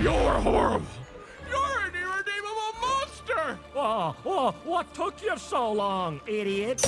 You're horrible. You're an irredeemable monster. Oh, oh, what took you so long, idiot?